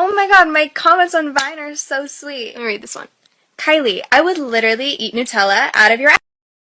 Oh my god, my comments on Vine are so sweet. Let me read this one. Kylie, I would literally eat Nutella out of your ass.